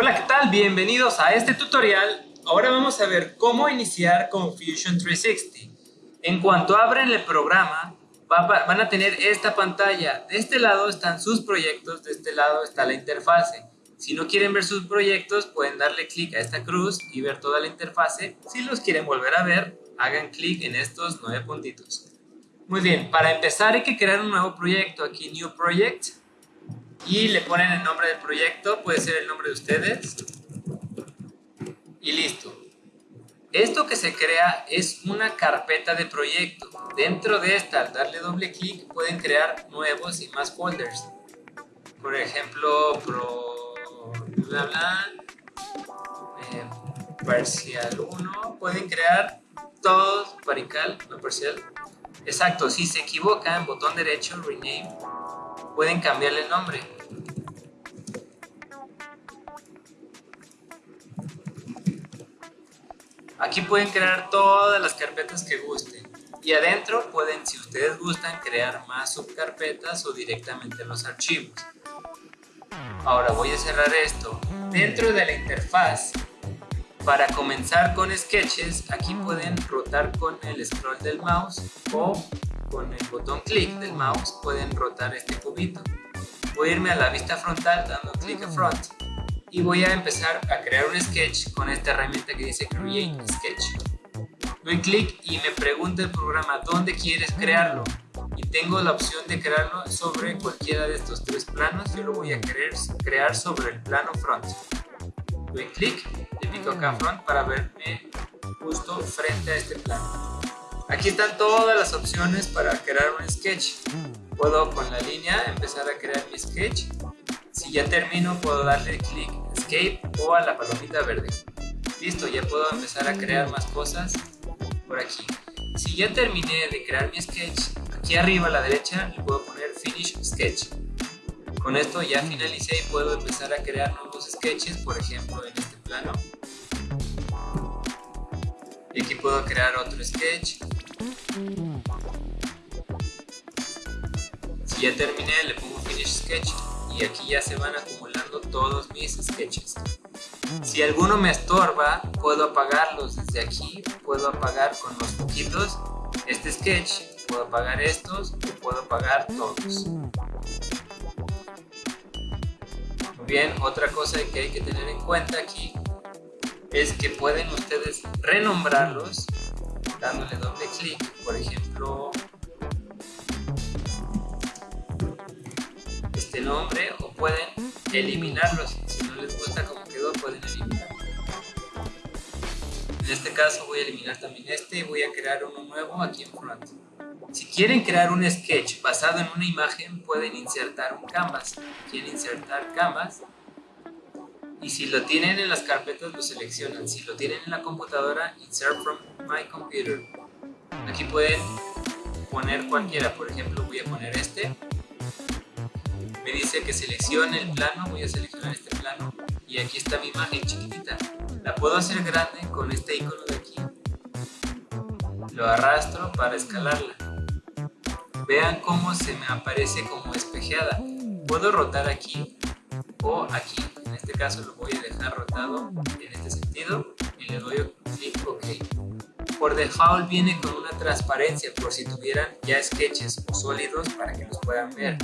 Hola, ¿qué tal? Bienvenidos a este tutorial. Ahora vamos a ver cómo iniciar con Fusion 360. En cuanto abren el programa, van a tener esta pantalla. De este lado están sus proyectos, de este lado está la interfase. Si no quieren ver sus proyectos, pueden darle clic a esta cruz y ver toda la interfase. Si los quieren volver a ver, hagan clic en estos nueve puntitos. Muy bien, para empezar hay que crear un nuevo proyecto. Aquí New Project y le ponen el nombre del proyecto, puede ser el nombre de ustedes y listo. Esto que se crea es una carpeta de proyecto. Dentro de esta, al darle doble clic, pueden crear nuevos y más folders. Por ejemplo, pro bla bla, eh, parcial 1, pueden crear todos, parical, no parcial. Exacto, si se equivocan, botón derecho, rename, pueden cambiarle el nombre. Aquí pueden crear todas las carpetas que gusten. Y adentro pueden, si ustedes gustan, crear más subcarpetas o directamente los archivos. Ahora voy a cerrar esto. Dentro de la interfaz, para comenzar con sketches, aquí pueden rotar con el scroll del mouse o con el botón clic del mouse pueden rotar este cubito. Voy a irme a la vista frontal dando clic a front y voy a empezar a crear un sketch con esta herramienta que dice Create Sketch. Doy clic y me pregunta el programa dónde quieres crearlo y tengo la opción de crearlo sobre cualquiera de estos tres planos. Yo lo voy a querer crear sobre el plano front. Doy clic, le pico acá front para verme justo frente a este plano. Aquí están todas las opciones para crear un sketch. Puedo con la línea empezar a crear mi sketch. Si ya termino puedo darle clic escape o a la palomita verde. Listo, ya puedo empezar a crear más cosas por aquí. Si ya terminé de crear mi sketch, aquí arriba a la derecha le puedo poner finish sketch. Con esto ya finalicé y puedo empezar a crear nuevos sketches, por ejemplo en este plano. Y aquí puedo crear otro sketch Si ya terminé, le pongo Finish Sketch y aquí ya se van acumulando todos mis sketches. Si alguno me estorba, puedo apagarlos desde aquí, puedo apagar con los poquitos este sketch, puedo apagar estos y puedo apagar todos. Bien, otra cosa que hay que tener en cuenta aquí es que pueden ustedes renombrarlos dándole doble clic, por ejemplo, este nombre o pueden eliminarlos, si no les gusta como quedó pueden eliminarlo. En este caso voy a eliminar también este y voy a crear uno nuevo aquí en front. Si quieren crear un sketch basado en una imagen, pueden insertar un canvas. Quieren insertar canvas y si lo tienen en las carpetas lo seleccionan. Si lo tienen en la computadora, insert from my computer. Aquí pueden poner cualquiera, por ejemplo voy a poner este. Me dice que seleccione el plano, voy a seleccionar este plano y aquí está mi imagen chiquitita. La puedo hacer grande con este icono de aquí. Lo arrastro para escalarla. Vean cómo se me aparece como espejeada. Puedo rotar aquí o aquí este caso lo voy a dejar rotado en este sentido y le doy clic OK. Por default viene con una transparencia por si tuvieran ya sketches o sólidos para que los puedan ver.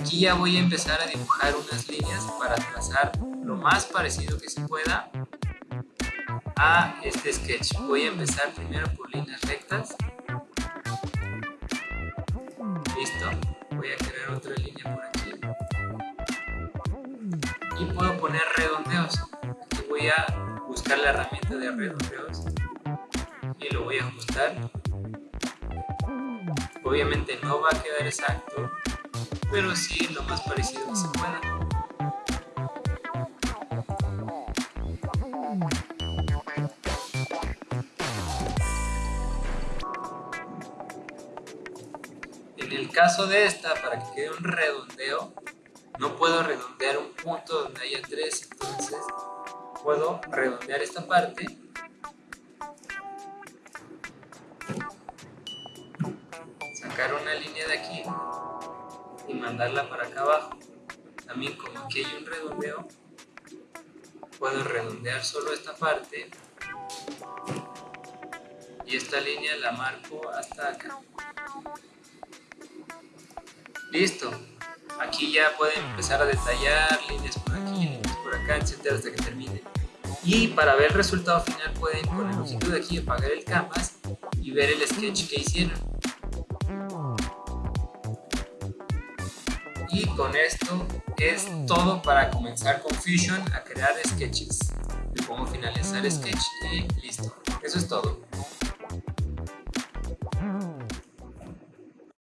Aquí ya voy a empezar a dibujar unas líneas para trazar lo más parecido que se pueda a este sketch. Voy a empezar primero por líneas rectas. Listo. Voy a crear otra línea por aquí y puedo poner redondeos aquí voy a buscar la herramienta de redondeos y lo voy a ajustar obviamente no va a quedar exacto pero sí lo más parecido que se pueda. En el caso de esta para que quede un redondeo no puedo redondear un punto donde haya tres, entonces puedo redondear esta parte. Sacar una línea de aquí y mandarla para acá abajo. También como aquí hay un redondeo puedo redondear solo esta parte y esta línea la marco hasta acá. Listo. Aquí ya pueden empezar a detallar líneas por aquí, líneas por acá, etcétera hasta que termine. Y para ver el resultado final pueden con el ojito de aquí apagar el canvas y ver el sketch que hicieron y con esto es todo para comenzar con Fusion a crear sketches. Le pongo finalizar sketch y listo. Eso es todo